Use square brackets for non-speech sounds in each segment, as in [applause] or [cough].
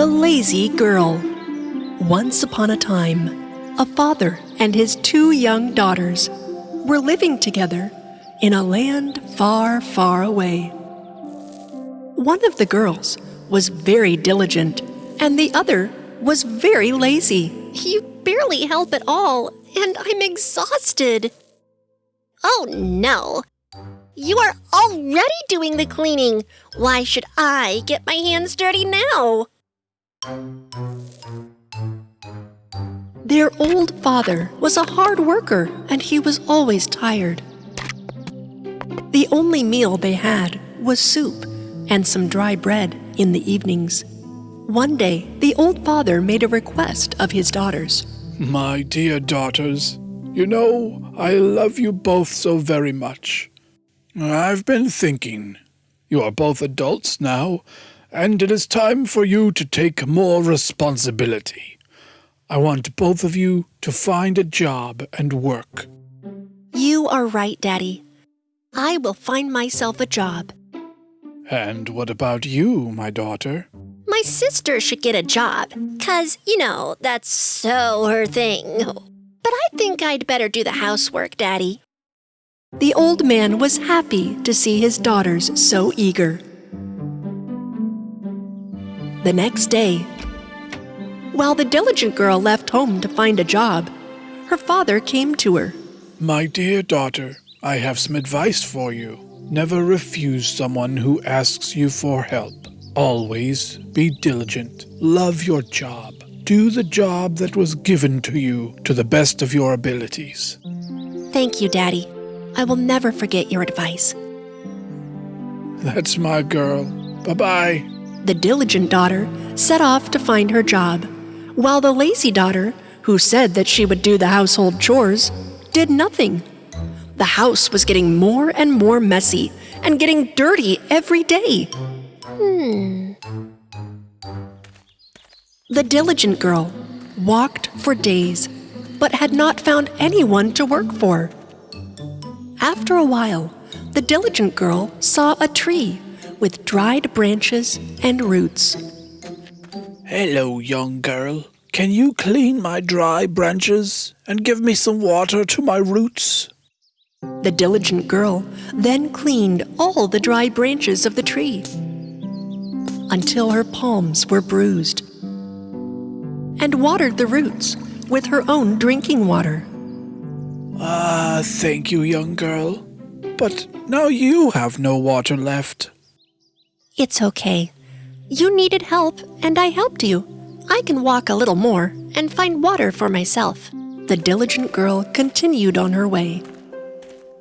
The Lazy Girl. Once upon a time, a father and his two young daughters were living together in a land far, far away. One of the girls was very diligent, and the other was very lazy. You barely help at all, and I'm exhausted. Oh no! You are already doing the cleaning. Why should I get my hands dirty now? Their old father was a hard worker and he was always tired. The only meal they had was soup and some dry bread in the evenings. One day, the old father made a request of his daughters. My dear daughters, you know I love you both so very much. I've been thinking. You are both adults now, and it is time for you to take more responsibility. I want both of you to find a job and work. You are right, Daddy. I will find myself a job. And what about you, my daughter? My sister should get a job, 'cause, you know, that's so her thing. But I think I'd better do the housework, Daddy. The old man was happy to see his daughters so eager. The next day, while the diligent girl left home to find a job, her father came to her. My dear daughter, I have some advice for you. Never refuse someone who asks you for help. Always be diligent. Love your job. Do the job that was given to you to the best of your abilities. Thank you, Daddy. I will never forget your advice. That's my girl. Bye bye. The diligent daughter set off to find her job, while the lazy daughter, who said that she would do the household chores, did nothing. The house was getting more and more messy and getting dirty every day. Hmm. The diligent girl walked for days, but had not found anyone to work for. After a while, the diligent girl saw a tree with dried branches and roots. Hello, young girl. Can you clean my dry branches and give me some water to my roots? The diligent girl then cleaned all the dry branches of the tree until her palms were bruised and watered the roots with her own drinking water. Ah, thank you, young girl. But now you have no water left. It's okay. You needed help, and I helped you. I can walk a little more and find water for myself. The diligent girl continued on her way.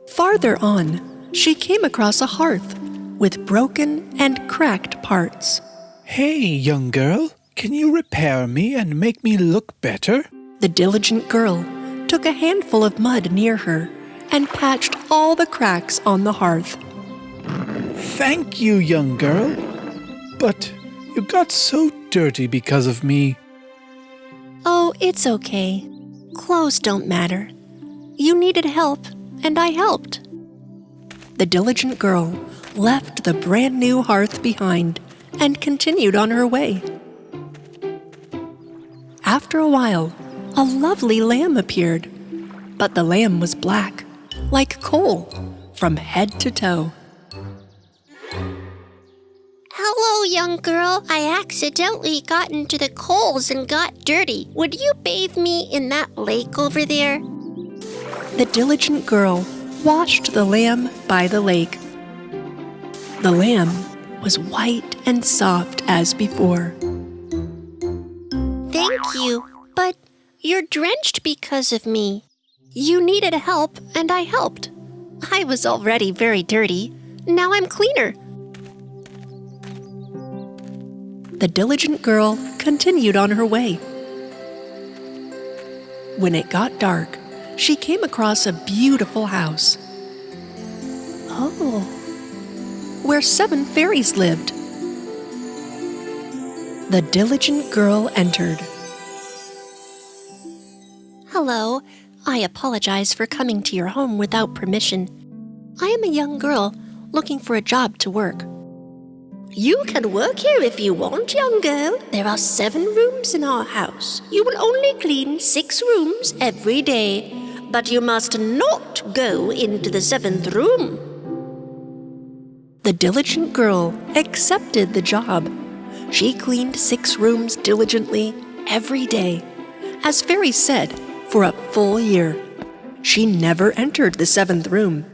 Farther on, she came across a hearth with broken and cracked parts. Hey, young girl, can you repair me and make me look better? The diligent girl took a handful of mud near her and patched all the cracks on the hearth. Thank you, young girl. But you got so dirty because of me. Oh, it's okay. Clothes don't matter. You needed help, and I helped. The diligent girl left the brand new hearth behind and continued on her way. After a while, a lovely lamb appeared, but the lamb was black, like coal, from head to toe. Hello, young girl. I accidentally got into the coals and got dirty. Would you bathe me in that lake over there? The diligent girl washed the lamb by the lake. The lamb was white and soft as before. Thank you, but you're drenched because of me. You needed help, and I helped. I was already very dirty. Now I'm cleaner. The diligent girl continued on her way. When it got dark, she came across a beautiful house. Oh, where seven fairies lived. The diligent girl entered. Hello. I apologize for coming to your home without permission. I am a young girl looking for a job to work. You can work here if you want, young girl. There are seven rooms in our house. You will only clean six rooms every day, but you must not go into the seventh room. The diligent girl accepted the job. She cleaned six rooms diligently every day, as Fairy said, for a full year. She never entered the seventh room.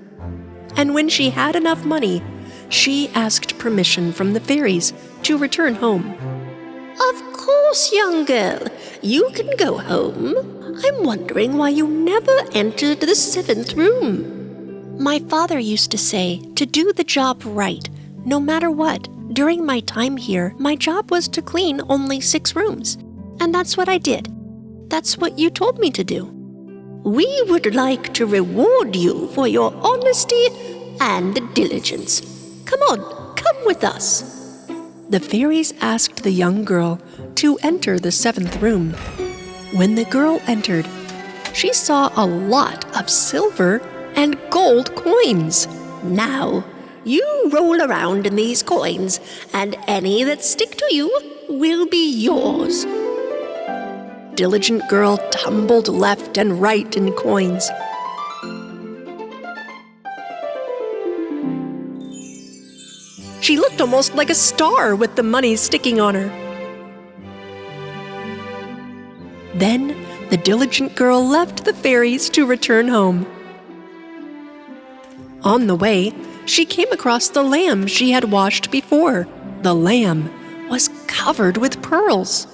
And when she had enough money, she asked permission from the fairies to return home. Of course, young girl. You can go home. I'm wondering why you never entered the seventh room. My father used to say to do the job right, no matter what. During my time here, my job was to clean only six rooms. And that's what I did. That's what you told me to do. We would like to reward you for your honesty and diligence. Come on, come with us. The fairies asked the young girl to enter the seventh room. When the girl entered, she saw a lot of silver and gold coins. Now, you roll around in these coins, and any that stick to you will be yours. Diligent girl tumbled left and right in coins. She looked almost like a star with the money sticking on her. Then the diligent girl left the fairies to return home. On the way, she came across the lamb she had washed before. The lamb was covered with pearls.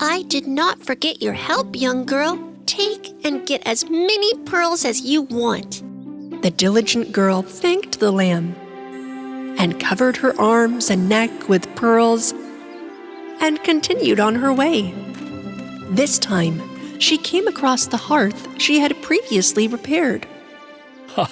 I did not forget your help, young girl. Take and get as many pearls as you want. The diligent girl thanked the lamb and covered her arms and neck with pearls and continued on her way. This time, she came across the hearth she had previously repaired.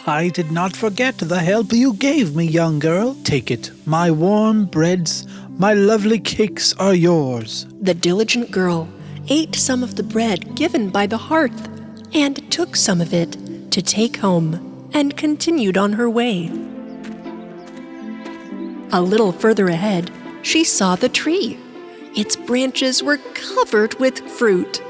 I did not forget the help you gave me, young girl. Take it. My warm breads, my lovely cakes are yours. The diligent girl ate some of the bread given by the hearth and took some of it to take home and continued on her way. A little further ahead, she saw the tree. Its branches were covered with fruit.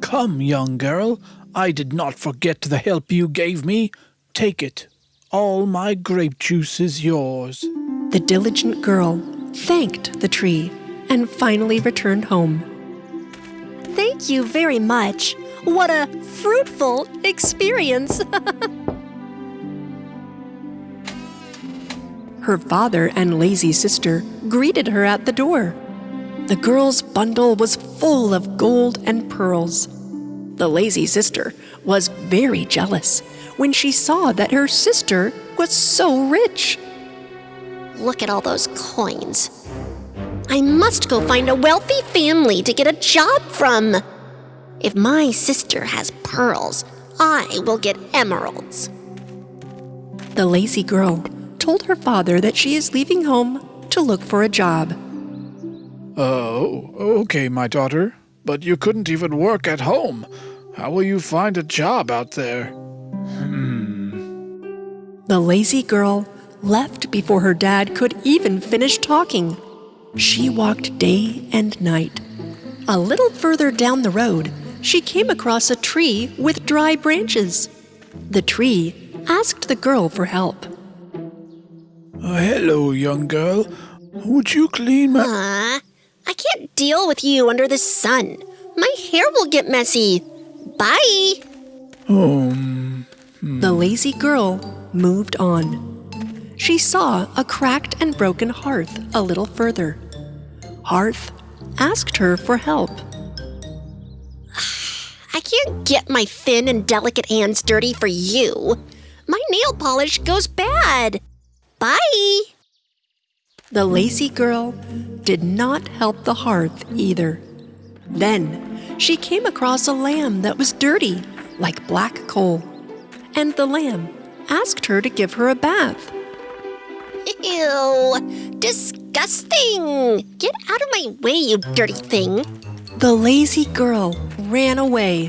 Come, young girl, I did not forget the help you gave me. Take it. All my grape juice is yours. The diligent girl thanked the tree and finally returned home. Thank you very much. What a fruitful experience. [laughs] Her father and lazy sister greeted her at the door. The girl's bundle was full of gold and pearls. The lazy sister was very jealous when she saw that her sister was so rich. Look at all those coins. I must go find a wealthy family to get a job from. If my sister has pearls, I will get emeralds. The lazy girl told her father that she is leaving home to look for a job. Oh, okay, my daughter. But you couldn't even work at home. How will you find a job out there? Hmm. The lazy girl left before her dad could even finish talking. She walked day and night. A little further down the road, she came across a tree with dry branches. The tree asked the girl for help. Uh, hello, young girl. Would you clean my. Ah, I can't deal with you under the sun. My hair will get messy. Bye. Um, The lazy girl moved on. She saw a cracked and broken hearth a little further. Hearth asked her for help. [sighs] I can't get my thin and delicate hands dirty for you. My nail polish goes bad. Bye. The lazy girl did not help the hearth either. Then she came across a lamb that was dirty, like black coal. And the lamb asked her to give her a bath. Ew. Disgusting. Get out of my way, you dirty thing. The lazy girl ran away.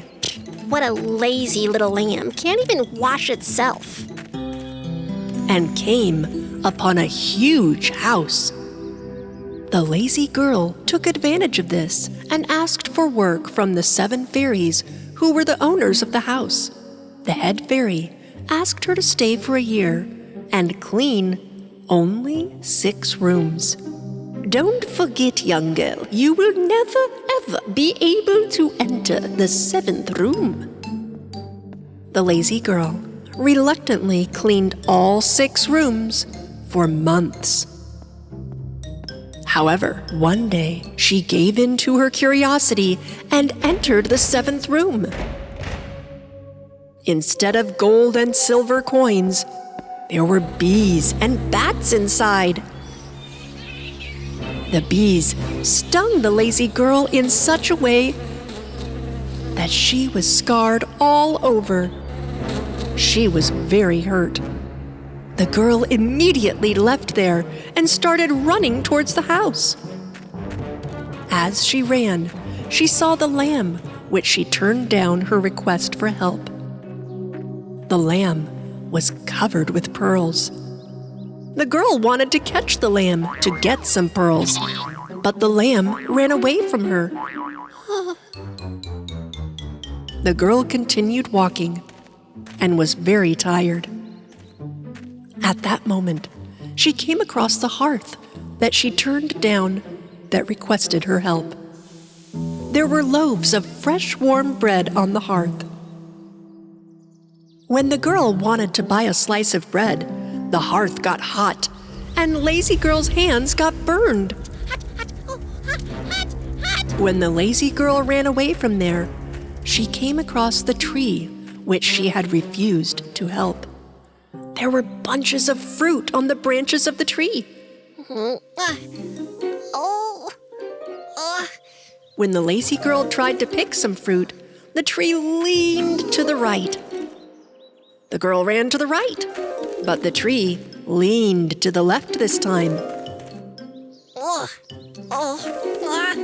What a lazy little lamb. Can't even wash itself. and came upon a huge house. The lazy girl took advantage of this and asked for work from the seven fairies who were the owners of the house. The head fairy asked her to stay for a year and clean only six rooms. Don't forget, young girl, you will never ever be able to enter the seventh room. The lazy girl reluctantly cleaned all six rooms for months. However, one day she gave in to her curiosity and entered the seventh room. Instead of gold and silver coins, there were bees and bats inside. The bees stung the lazy girl in such a way that she was scarred all over. She was very hurt. The girl immediately left there and started running towards the house. As she ran, she saw the lamb, which she turned down her request for help. The lamb was covered with pearls. The girl wanted to catch the lamb to get some pearls, but the lamb ran away from her. The girl continued walking and was very tired. At that moment, she came across the hearth that she turned down that requested her help. There were loaves of fresh warm bread on the hearth. When the girl wanted to buy a slice of bread, the hearth got hot, and Lazy Girl's hands got burned. When the lazy girl ran away from there, she came across the tree which she had refused to help. There were bunches of fruit on the branches of the tree. Oh. When the lazy girl tried to pick some fruit, the tree leaned to the right. The girl ran to the right, but the tree leaned to the left this time. Oh. Ah.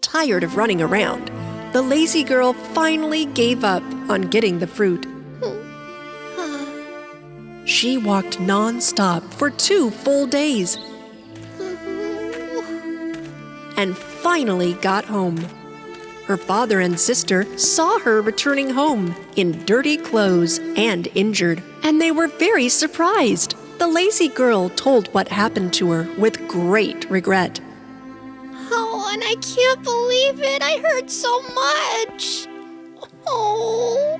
Tired of running around, the lazy girl finally gave up on getting the fruit. She walked non-stop for two full days and finally got home. Her father and sister saw her returning home in dirty clothes and injured, and they were very surprised. The lazy girl told what happened to her with great regret. Oh, and I can't believe it. I hurt so much. Oh.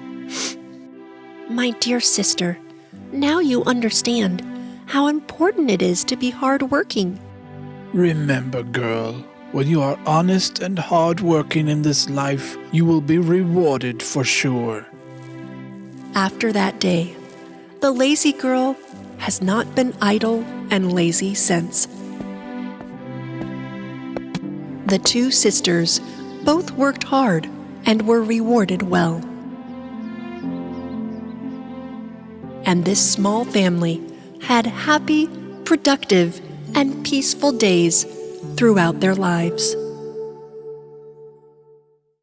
My dear sister, now you understand how important it is to be hardworking. Remember, girl, when you are honest and hardworking in this life, you will be rewarded for sure. After that day, the lazy girl has not been idle and lazy since. The two sisters both worked hard and were rewarded well. And this small family had happy, productive, and peaceful days throughout their lives.